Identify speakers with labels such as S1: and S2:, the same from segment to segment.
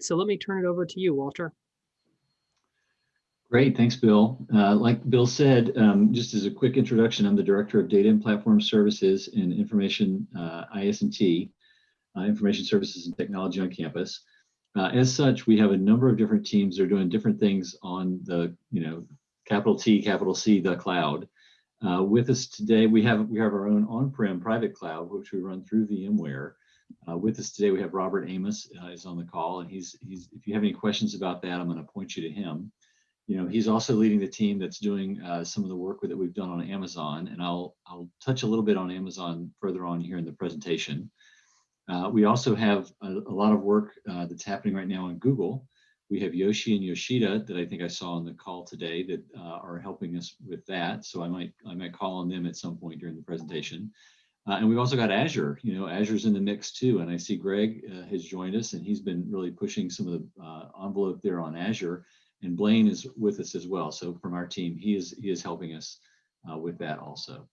S1: So let me turn it over to you, Walter.
S2: Great, thanks, Bill. Uh, like Bill said, um, just as a quick introduction, I'm the Director of Data and Platform Services and Information uh, IS&T, uh, Information Services and Technology on campus. Uh, as such, we have a number of different teams that are doing different things on the, you know, capital T, capital C, the cloud. Uh, with us today, we have we have our own on-prem private cloud, which we run through VMware. Uh, with us today, we have Robert Amos uh, is on the call, and he's he's. If you have any questions about that, I'm going to point you to him. You know, he's also leading the team that's doing uh, some of the work that we've done on Amazon, and I'll I'll touch a little bit on Amazon further on here in the presentation. Uh, we also have a, a lot of work uh, that's happening right now on Google. We have Yoshi and Yoshida that I think I saw on the call today that uh, are helping us with that. So I might I might call on them at some point during the presentation. Uh, and we've also got Azure, you know, Azure's in the mix too. And I see Greg uh, has joined us and he's been really pushing some of the uh, envelope there on Azure. And Blaine is with us as well. So from our team, he is, he is helping us uh, with that also.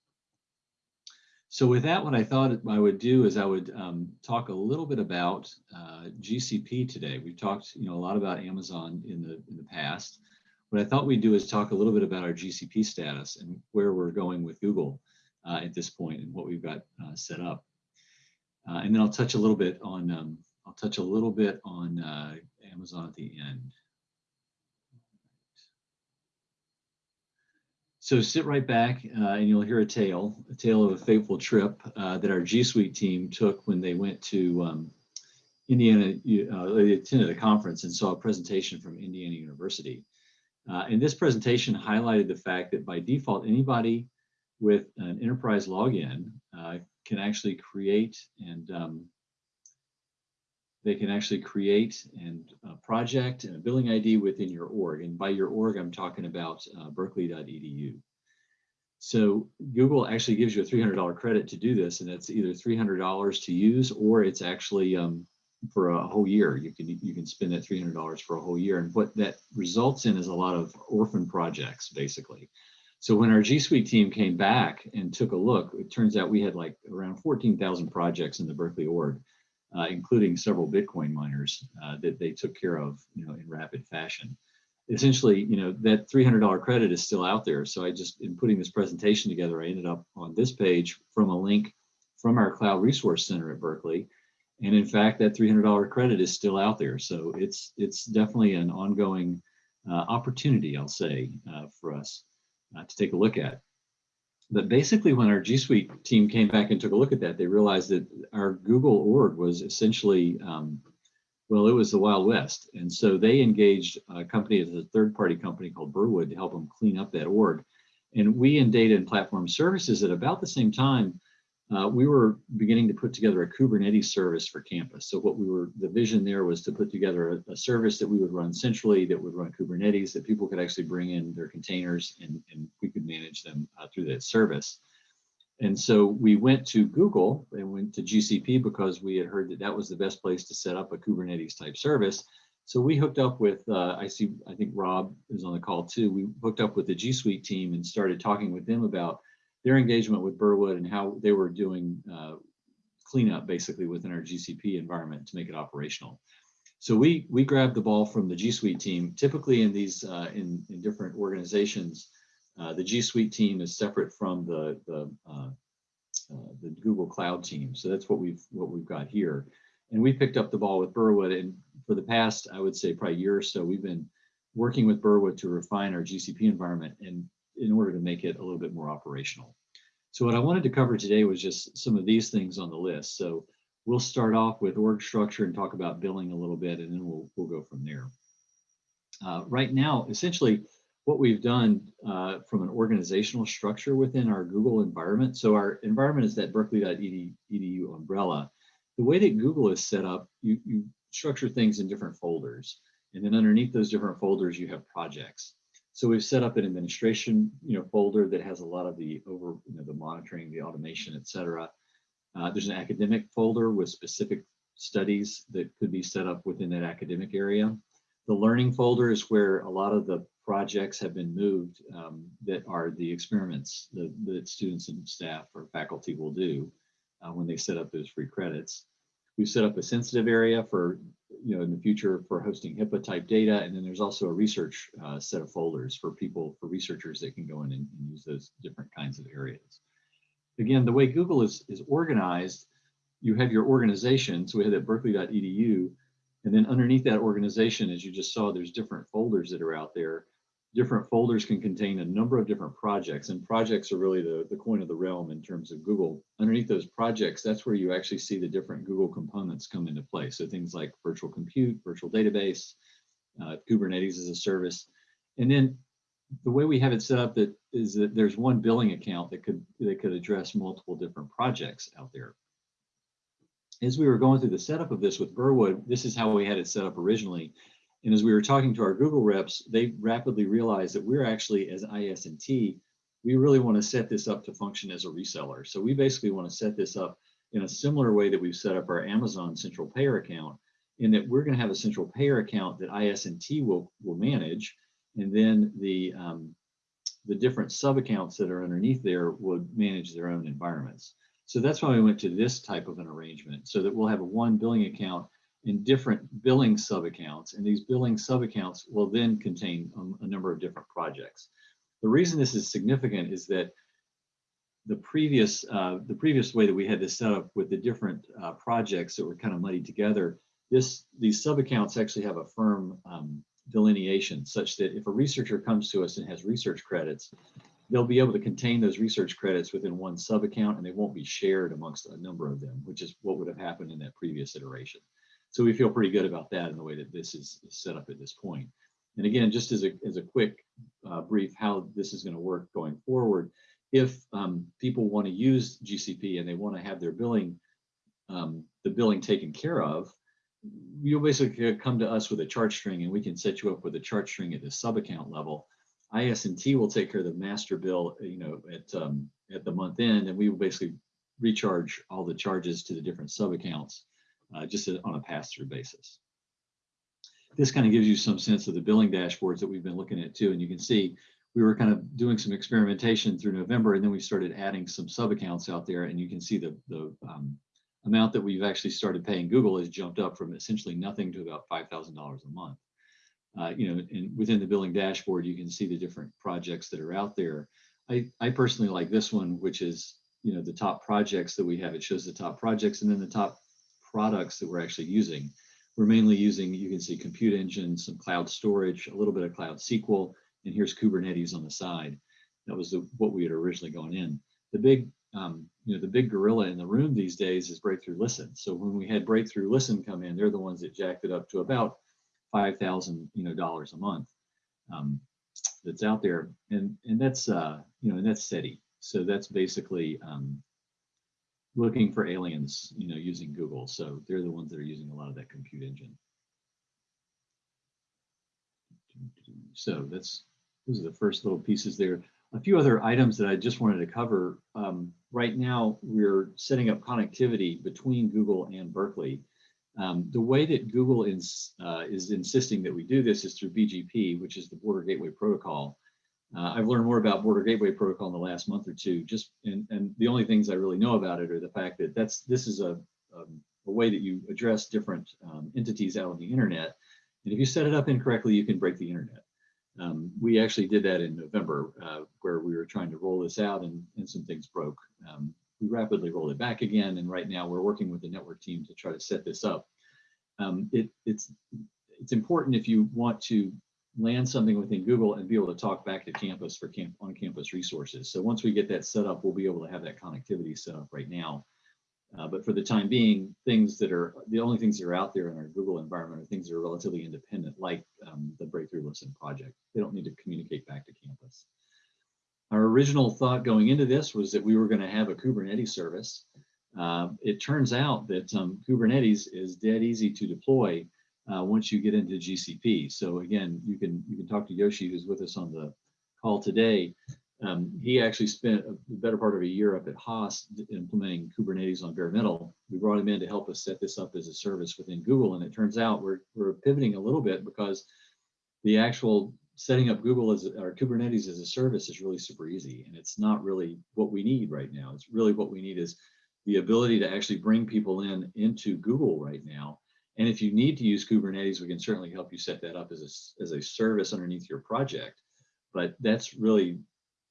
S2: So with that, what I thought I would do is I would um, talk a little bit about uh, GCP today. We've talked, you know, a lot about Amazon in the in the past. What I thought we'd do is talk a little bit about our GCP status and where we're going with Google uh, at this point and what we've got uh, set up. Uh, and then I'll touch a little bit on um, I'll touch a little bit on uh, Amazon at the end. So sit right back uh, and you'll hear a tale, a tale of a fateful trip uh, that our G Suite team took when they went to um, Indiana, they attended a conference and saw a presentation from Indiana University. And this presentation highlighted the fact that by default, anybody with an enterprise login uh, can actually create and um, they can actually create and a project and a billing ID within your org. And by your org, I'm talking about uh, berkeley.edu. So Google actually gives you a $300 credit to do this, and it's either $300 to use or it's actually um, for a whole year. You can you can spend that $300 for a whole year. And what that results in is a lot of orphan projects, basically. So when our G Suite team came back and took a look, it turns out we had like around 14,000 projects in the Berkeley org uh, including several Bitcoin miners uh, that they took care of, you know, in rapid fashion. Essentially, you know, that $300 credit is still out there. So I just, in putting this presentation together, I ended up on this page from a link from our Cloud Resource Center at Berkeley. And in fact, that $300 credit is still out there. So it's, it's definitely an ongoing uh, opportunity, I'll say, uh, for us uh, to take a look at. But basically, when our G Suite team came back and took a look at that, they realized that our Google org was essentially, um, well, it was the Wild West. And so they engaged a company a third party company called Burwood to help them clean up that org. And we in data and platform services at about the same time uh, we were beginning to put together a Kubernetes service for campus. So what we were, the vision there was to put together a, a, service that we would run centrally that would run Kubernetes, that people could actually bring in their containers and, and we could manage them uh, through that service. And so we went to Google and went to GCP because we had heard that that was the best place to set up a Kubernetes type service. So we hooked up with, uh, I see, I think Rob is on the call too. We hooked up with the G Suite team and started talking with them about their engagement with Burwood and how they were doing uh, cleanup basically within our GCP environment to make it operational. So we we grabbed the ball from the G Suite team. Typically in these uh, in in different organizations, uh, the G Suite team is separate from the the uh, uh, the Google Cloud team. So that's what we've what we've got here. And we picked up the ball with Burwood, and for the past I would say probably year or so, we've been working with Burwood to refine our GCP environment and in order to make it a little bit more operational. So what I wanted to cover today was just some of these things on the list. So we'll start off with org structure and talk about billing a little bit, and then we'll, we'll go from there. Uh, right now, essentially, what we've done uh, from an organizational structure within our Google environment. So our environment is that berkeley.edu umbrella. The way that Google is set up, you, you structure things in different folders. And then underneath those different folders, you have projects. So we've set up an administration, you know, folder that has a lot of the over, you know, the monitoring, the automation, et cetera. Uh, there's an academic folder with specific studies that could be set up within that academic area. The learning folder is where a lot of the projects have been moved um, that are the experiments that, that, students and staff or faculty will do uh, when they set up those free credits. We've set up a sensitive area for you know, in the future for hosting HIPAA type data. And then there's also a research uh, set of folders for people, for researchers that can go in and, and use those different kinds of areas. Again, the way Google is, is organized, you have your organization. So we have that berkeley.edu. And then underneath that organization, as you just saw, there's different folders that are out there. Different folders can contain a number of different projects and projects are really the, the coin of the realm in terms of Google. Underneath those projects, that's where you actually see the different Google components come into play. So things like virtual compute, virtual database, uh, Kubernetes as a service. And then the way we have it set up that is that there's one billing account that could that could address multiple different projects out there. As we were going through the setup of this with Burwood, this is how we had it set up originally. And as we were talking to our Google reps, they rapidly realized that we're actually, as IS&T, we really want to set this up to function as a reseller. So we basically want to set this up in a similar way that we've set up our Amazon central payer account, in that we're going to have a central payer account that IS&T will, will manage, and then the, um, the different sub accounts that are underneath there would manage their own environments. So that's why we went to this type of an arrangement, so that we'll have a one billing account in different billing sub-accounts, and these billing sub-accounts will then contain um, a number of different projects. The reason this is significant is that the previous uh, the previous way that we had this set up with the different uh, projects that were kind of muddied together, this these sub-accounts actually have a firm um, delineation such that if a researcher comes to us and has research credits, they'll be able to contain those research credits within one sub-account and they won't be shared amongst a number of them, which is what would have happened in that previous iteration. So we feel pretty good about that in the way that this is, set up at this point. And again, just as a, as a quick uh, brief, how this is going to work going forward, if um, people want to use GCP and they want to have their billing, um, the billing taken care of, you'll basically come to us with a chart string and we can set you up with a chart string at the sub account level. IS&T will take care of the master bill, you know, at um, at the month end, and we will basically recharge all the charges to the different sub accounts uh, just on a pass-through basis. This kind of gives you some sense of the billing dashboards that we've been looking at too. And you can see we were kind of doing some experimentation through November, and then we started adding some sub-accounts out there, and you can see the, the um, amount that we've actually started paying Google has jumped up from essentially nothing to about $5,000 a month. Uh, you know, and within the billing dashboard, you can see the different projects that are out there. I, I personally like this one, which is, you know, the top projects that we have. It shows the top projects and then the top products that we're actually using. We're mainly using, you can see compute engine, some cloud storage, a little bit of cloud SQL, and here's Kubernetes on the side. That was the, what we had originally gone in. The big, um, you know, the big gorilla in the room these days is Breakthrough Listen. So when we had Breakthrough Listen come in, they're the ones that jacked it up to about five thousand, you know, dollars a month. Um, that's out there, and and that's uh, you know, and that's SETI. So that's basically um, looking for aliens, you know, using Google. So they're the ones that are using a lot of that compute engine. So that's those are the first little pieces there. A few other items that I just wanted to cover. Um, right now, we're setting up connectivity between Google and Berkeley. Um, the way that Google is, uh, is insisting that we do this is through BGP, which is the Border Gateway Protocol. Uh, I've learned more about Border Gateway Protocol in the last month or two. Just and, and the only things I really know about it are the fact that that's this is a, a, a way that you address different um, entities out on the internet. And if you set it up incorrectly, you can break the internet. Um, we actually did that in November, uh, where we were trying to roll this out, and, and some things broke. Um, we rapidly rolled it back again, and right now we're working with the network team to try to set this up. Um, it, it's it's important if you want to land something within Google and be able to talk back to campus for camp on campus resources. So once we get that set up, we'll be able to have that connectivity set up right now. Uh, but for the time being, things that are the only things that are out there in our Google environment are things that are relatively independent, like um, the Breakthrough Listen project. They don't need to communicate back to campus. Our original thought going into this was that we were going to have a Kubernetes service. Uh, it turns out that um, Kubernetes is dead easy to deploy uh, once you get into GCP. So again, you can you can talk to Yoshi, who's with us on the call today. Um, he actually spent the better part of a year up at Haas implementing Kubernetes on bare metal. We brought him in to help us set this up as a service within Google, and it turns out we're we're pivoting a little bit because the actual setting up Google as or Kubernetes as a service is really super easy, and it's not really what we need right now. It's really what we need is the ability to actually bring people in into Google right now And if you need to use Kubernetes, we can certainly help you set that up as a, as a service underneath your project. But that's really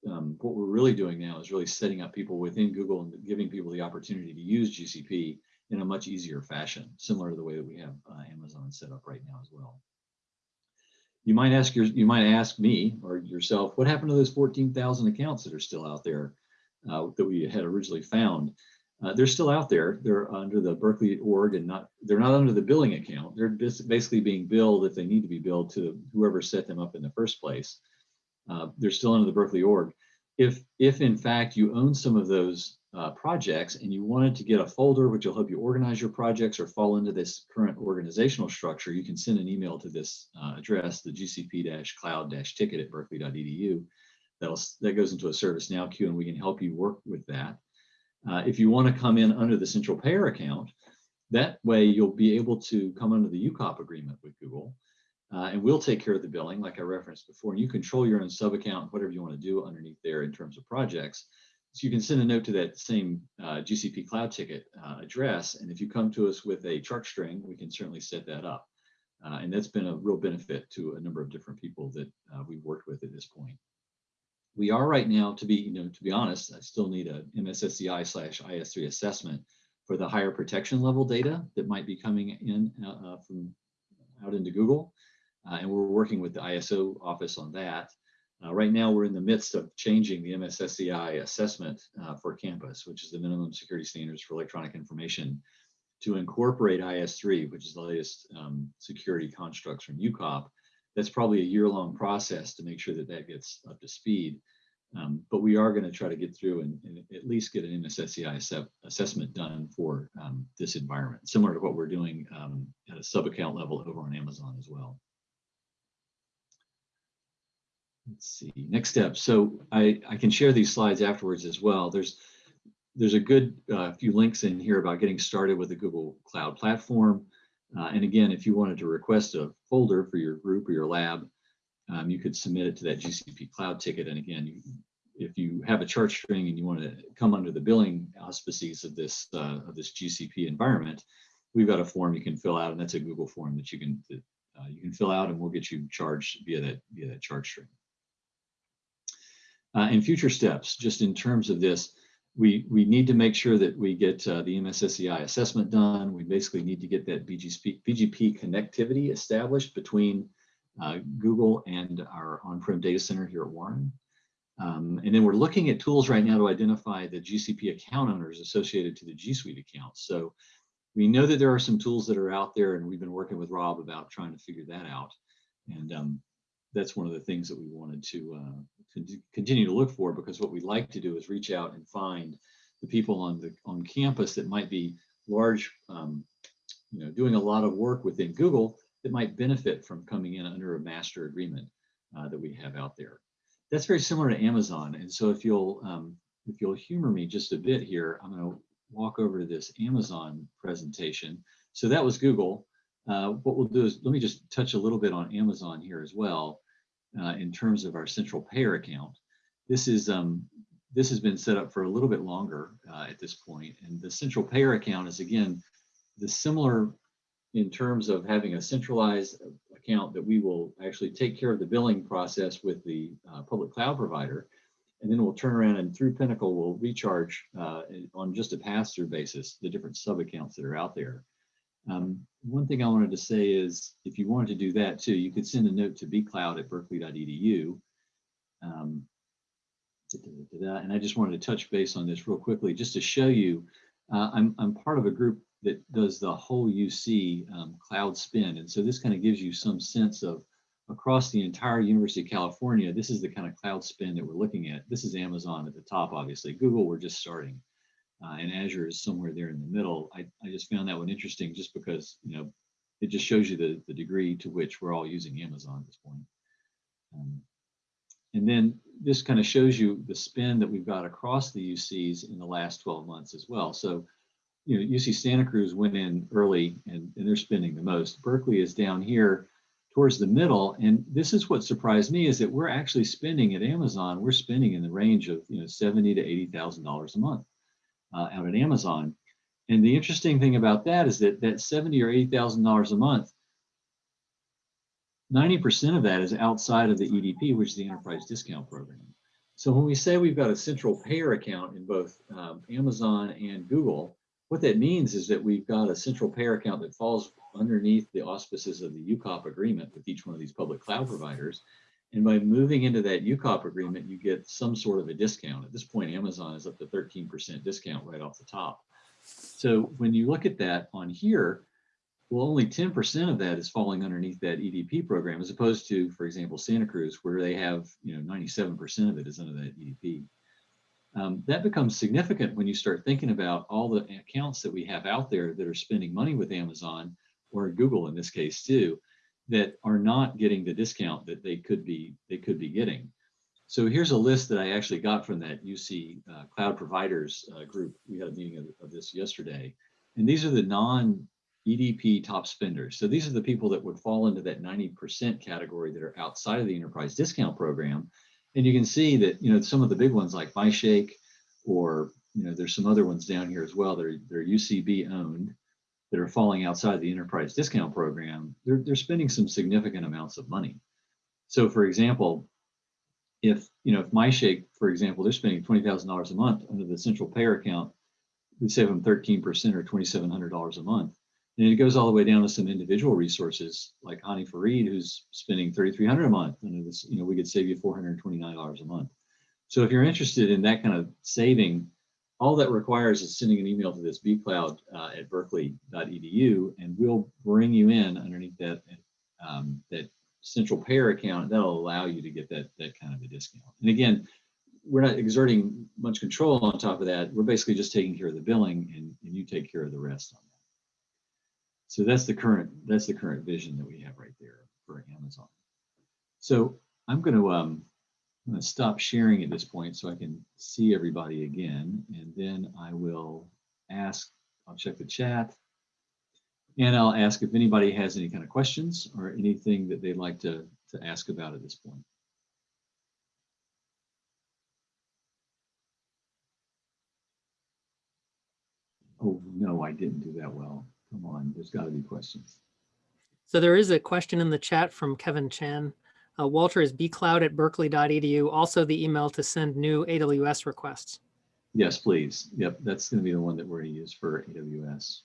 S2: um, what we're really doing now is really setting up people within Google and giving people the opportunity to use GCP in a much easier fashion, similar to the way that we have uh, Amazon set up right now as well. You might ask your, you might ask me or yourself, what happened to those 14,000 accounts that are still out there uh, that we had originally found? Uh, they're still out there. They're under the Berkeley org and not, they're not under the billing account. They're just basically being billed if they need to be billed to whoever set them up in the first place. Uh, they're still under the Berkeley org. If, if in fact you own some of those uh, projects and you wanted to get a folder which will help you organize your projects or fall into this current organizational structure, you can send an email to this uh, address, the gcp-cloud-ticket at berkeley.edu. That'll, that goes into a ServiceNow queue and we can help you work with that. Uh, if you want to come in under the central payer account, that way you'll be able to come under the UCOP agreement with Google uh, and we'll take care of the billing like I referenced before. And you control your own sub account, whatever you want to do underneath there in terms of projects. So you can send a note to that same uh, GCP cloud ticket uh, address. And if you come to us with a chart string, we can certainly set that up. Uh, and that's been a real benefit to a number of different people that uh, we've worked with at this point. We are right now, to be, you know, to be honest, I still need a MSSEI slash IS3 assessment for the higher protection level data that might be coming in uh, uh, from out into Google. and we're working with the ISO office on that. Uh, right now, we're in the midst of changing the MSSEI assessment uh, for campus, which is the minimum security standards for electronic information, to incorporate IS3, which is the latest um, security constructs from UCOP. That's probably a year-long process to make sure that that gets up to speed. Um, but we are going to try to get through and, and, at least get an MSSEI assessment done for um, this environment, similar to what we're doing um, at a sub-account level over on Amazon as well. Let's see, next step. So I, I can share these slides afterwards as well. There's there's a good uh, few links in here about getting started with the Google Cloud Platform. Uh, and again, if you wanted to request a folder for your group or your lab, um, you could submit it to that GCP Cloud ticket. And again, you, if you have a chart string and you want to come under the billing auspices of this uh, of this GCP environment, we've got a form you can fill out, and that's a Google form that you can uh, you can fill out, and we'll get you charged via that via that chart string. Uh, future steps, just in terms of this, we, we need to make sure that we get uh, the MSSEI assessment done. We basically need to get that BGP, BGP connectivity established between uh, Google and our on-prem data center here at Warren. Um, and then we're looking at tools right now to identify the GCP account owners associated to the G Suite accounts. So we know that there are some tools that are out there and we've been working with Rob about trying to figure that out. And um, that's one of the things that we wanted to, uh, continue to look for because what we like to do is reach out and find the people on the on campus that might be large, um, you know, doing a lot of work within Google that might benefit from coming in under a master agreement uh, that we have out there. That's very similar to Amazon. And so if you'll um, if you'll humor me just a bit here, I'm going to walk over to this Amazon presentation. So that was Google. Uh, what we'll do is let me just touch a little bit on Amazon here as well uh, in terms of our central payer account. This is um, this has been set up for a little bit longer uh, at this point, and the central payer account is again the similar in terms of having a centralized account that we will actually take care of the billing process with the uh, public cloud provider, and then we'll turn around and through Pinnacle we'll recharge uh, on just a pass-through basis the different sub accounts that are out there. Um, one thing I wanted to say is if you wanted to do that too, you could send a note to bcloud at berkeley.edu. Um, and I just wanted to touch base on this real quickly just to show you, uh, I'm, I'm part of a group that does the whole UC um, cloud spin. And so this kind of gives you some sense of across the entire University of California, this is the kind of cloud spin that we're looking at. This is Amazon at the top, obviously. Google, we're just starting uh, and Azure is somewhere there in the middle. I, I just found that one interesting just because, you know, it just shows you the, the degree to which we're all using Amazon at this point. Um, and then this kind of shows you the spend that we've got across the UCs in the last 12 months as well. So, you know, UC Santa Cruz went in early and, and they're spending the most. Berkeley is down here towards the middle. And this is what surprised me is that we're actually spending at Amazon, we're spending in the range of, you know, 70 to $80,000 a month uh, out at Amazon. And the interesting thing about that is that that seventy or eighty thousand dollars a month, ninety percent of that is outside of the EDP, which is the Enterprise Discount Program. So when we say we've got a central payer account in both um, Amazon and Google, what that means is that we've got a central payer account that falls underneath the auspices of the UCOP agreement with each one of these public cloud providers. And by moving into that UCOP agreement, you get some sort of a discount. At this point, Amazon is up to 13% discount right off the top. So when you look at that on here, well, only 10% of that is falling underneath that EDP program, as opposed to, for example, Santa Cruz, where they have, you know, 97% of it is under that EDP. Um, that becomes significant when you start thinking about all the accounts that we have out there that are spending money with Amazon or Google in this case too, that are not getting the discount that they could be they could be getting. So here's a list that I actually got from that UC uh, Cloud Providers uh, group. We had a meeting of, of this yesterday, and these are the non EDP top spenders. So these are the people that would fall into that 90% category that are outside of the enterprise discount program. And you can see that, you know, some of the big ones like MyShake or, you know, there's some other ones down here as well. They're, they're UCB owned that are falling outside the enterprise discount program. They're, they're spending some significant amounts of money. So for example, if, you know, if MyShake, for example, they're spending $20,000 a month under the central payer account, we save them 13% or $2,700 a month. And it goes all the way down to some individual resources like Hani Farid, who's spending 3,300 a month. And this, you know, we could save you $429 a month. So if you're interested in that kind of saving, all that requires is sending an email to this bcloud uh, at berkeley.edu, and we'll bring you in underneath that um, that central payer account. That'll allow you to get that that kind of a discount. And again, we're not exerting much control on top of that. We're basically just taking care of the billing, and, and you take care of the rest on that. So that's the current that's the current vision that we have right there for Amazon. So I'm going to um, I'm going to stop sharing at this point so I can see everybody again, and then I will ask. I'll check the chat, and I'll ask if anybody has any kind of questions or anything that they'd like to to ask about at this point. Oh no, I didn't do that well. Come on, there's got to be questions.
S1: So there is a question in the chat from Kevin Chan. Uh, Walter is bcloud at berkeley.edu, also the email to send new AWS requests.
S2: Yes, please. Yep, that's going to be the one that we're going to use for AWS.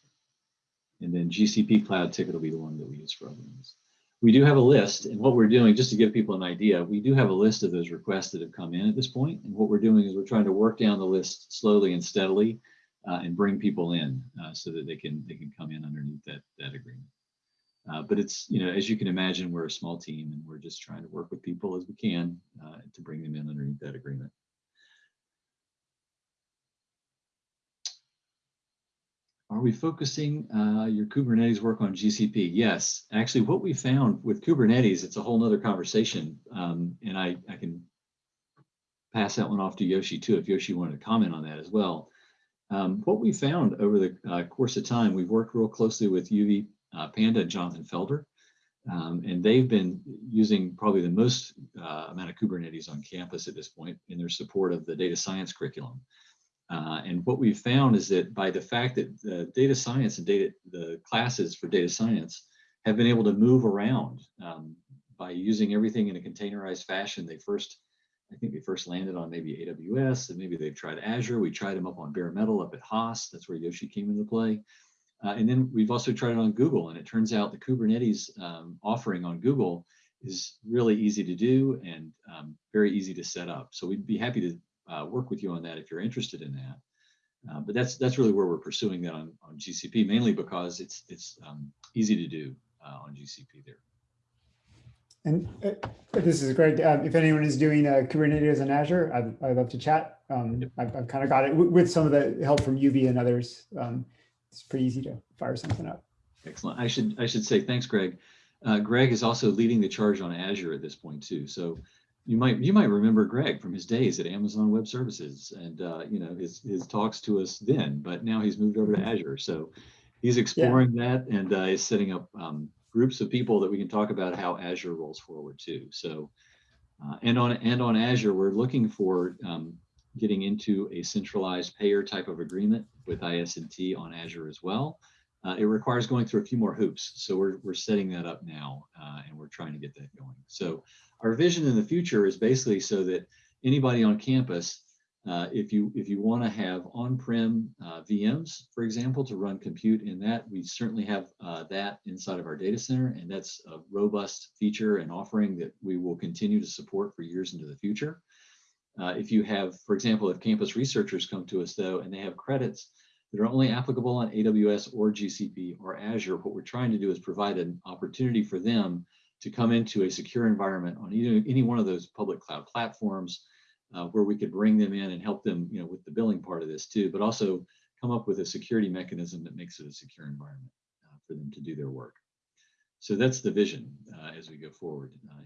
S2: And then GCP Cloud Ticket will be the one that we use for other ones. We do have a list, and what we're doing, just to give people an idea, we do have a list of those requests that have come in at this point. And what we're doing is we're trying to work down the list slowly and steadily uh, and bring people in uh, so that they can they can come in underneath that that agreement. Uh, but it's you know as you can imagine we're a small team and we're just trying to work with people as we can uh, to bring them in underneath that agreement. Are we focusing uh, your Kubernetes work on GCP? Yes, actually what we found with Kubernetes, it's a whole nother conversation. Um, and I, I can pass that one off to Yoshi too, if Yoshi wanted to comment on that as well. Um, what we found over the uh, course of time, we've worked real closely with Yuvi uh, Panda and Jonathan Felder, um, and they've been using probably the most uh, amount of Kubernetes on campus at this point in their support of the data science curriculum. Uh, and what we've found is that by the fact that the data science and data, the classes for data science have been able to move around um, by using everything in a containerized fashion, they first I think they first landed on maybe AWS and maybe they've tried Azure. We tried them up on bare metal up at Haas. That's where Yoshi came into play. Uh, and then we've also tried it on Google and it turns out the Kubernetes um, offering on Google is really easy to do and um, very easy to set up. So we'd be happy to uh, work with you on that if you're interested in that. Uh, but that's that's really where we're pursuing that on, on GCP, mainly because it's it's um, easy to do uh, on GCP there.
S3: And uh, this is great. Uh, if anyone is doing uh, Kubernetes on Azure, I'd, I'd love to chat. Um,
S2: Yep.
S3: I've, I've kind of got it with, with some of the help from Yuvi and others. It's pretty easy to fire something up.
S2: Excellent. I should I should say thanks, Greg. Uh, Greg is also leading the charge on Azure at this point too. So you might you might remember Greg from his days at Amazon Web Services and uh, you know his his talks to us then. But now he's moved over to Azure, so he's exploring that and uh, is setting up um, groups of people that we can talk about how Azure rolls forward too. So uh, and on and on Azure, we're looking for um, getting into a centralized payer type of agreement with IS&T on Azure as well. Uh, it requires going through a few more hoops. So we're, we're setting that up now uh, and we're trying to get that going. So our vision in the future is basically so that anybody on campus, uh, if you if you want to have on-prem uh, VMs, for example, to run compute in that, we certainly have uh, that inside of our data center, and that's a robust feature and offering that we will continue to support for years into the future. Uh, if you have, for example, if campus researchers come to us though, and they have credits that are only applicable on AWS or GCP or Azure, what we're trying to do is provide an opportunity for them to come into a secure environment on either any one of those public cloud platforms uh, where we could bring them in and help them, you know, with the billing part of this too, but also come up with a security mechanism that makes it a secure environment uh, for them to do their work. So that's the vision uh, as we go forward. Uh,